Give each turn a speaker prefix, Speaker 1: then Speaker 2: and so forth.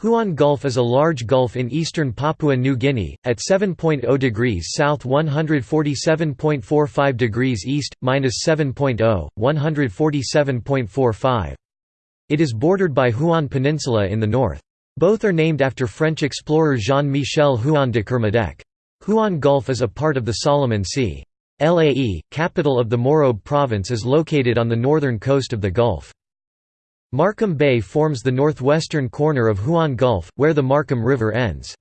Speaker 1: Huon Gulf is a large gulf in eastern Papua New Guinea, at 7.0 degrees south 147.45 degrees east, minus 7.0, 147.45. It is bordered by Huon Peninsula in the north. Both are named after French explorer Jean-Michel Huon de Kermadec. Huon Gulf is a part of the Solomon Sea. Lae, capital of the Morobe province is located on the northern coast of the Gulf. Markham Bay forms the northwestern corner of Huon Gulf, where the Markham River ends.